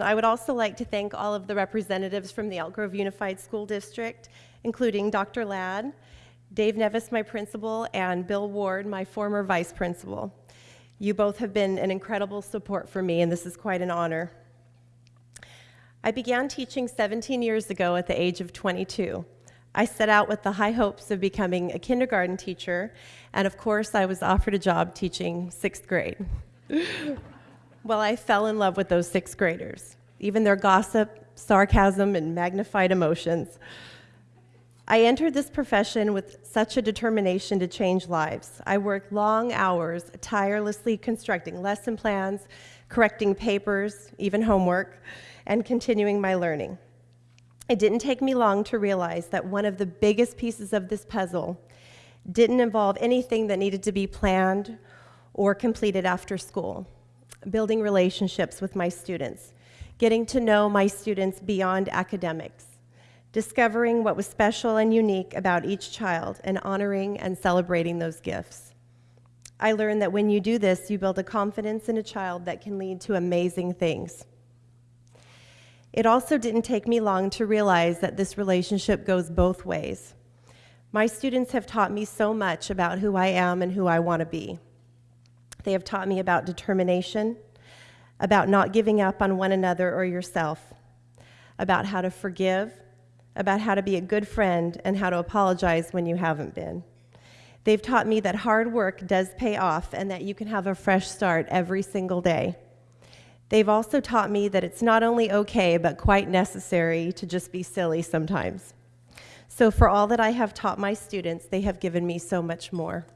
I would also like to thank all of the representatives from the Elk Grove Unified School District, including Dr. Ladd, Dave Nevis, my principal, and Bill Ward, my former vice principal. You both have been an incredible support for me, and this is quite an honor. I began teaching 17 years ago at the age of 22. I set out with the high hopes of becoming a kindergarten teacher, and of course, I was offered a job teaching sixth grade. well, I fell in love with those sixth graders, even their gossip, sarcasm, and magnified emotions. I entered this profession with such a determination to change lives. I worked long hours, tirelessly constructing lesson plans, correcting papers, even homework, and continuing my learning. It didn't take me long to realize that one of the biggest pieces of this puzzle didn't involve anything that needed to be planned or completed after school. Building relationships with my students, getting to know my students beyond academics, discovering what was special and unique about each child, and honoring and celebrating those gifts. I learned that when you do this, you build a confidence in a child that can lead to amazing things. It also didn't take me long to realize that this relationship goes both ways. My students have taught me so much about who I am and who I want to be. They have taught me about determination, about not giving up on one another or yourself, about how to forgive, about how to be a good friend and how to apologize when you haven't been. They've taught me that hard work does pay off and that you can have a fresh start every single day. They've also taught me that it's not only okay, but quite necessary to just be silly sometimes. So, for all that I have taught my students, they have given me so much more.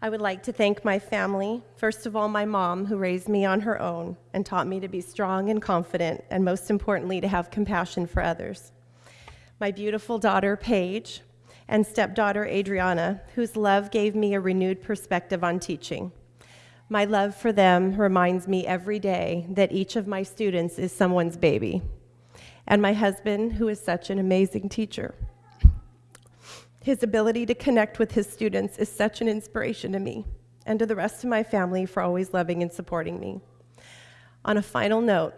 I would like to thank my family, first of all, my mom, who raised me on her own and taught me to be strong and confident, and most importantly, to have compassion for others. My beautiful daughter, Paige, and stepdaughter, Adriana, whose love gave me a renewed perspective on teaching. My love for them reminds me every day that each of my students is someone's baby. And my husband, who is such an amazing teacher. His ability to connect with his students is such an inspiration to me and to the rest of my family for always loving and supporting me. On a final note,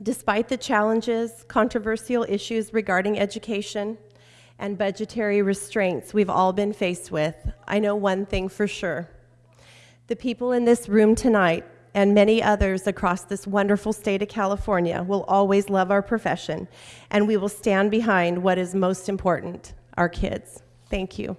despite the challenges, controversial issues regarding education, and budgetary restraints we've all been faced with, I know one thing for sure. The people in this room tonight and many others across this wonderful state of California will always love our profession, and we will stand behind what is most important our kids. Thank you.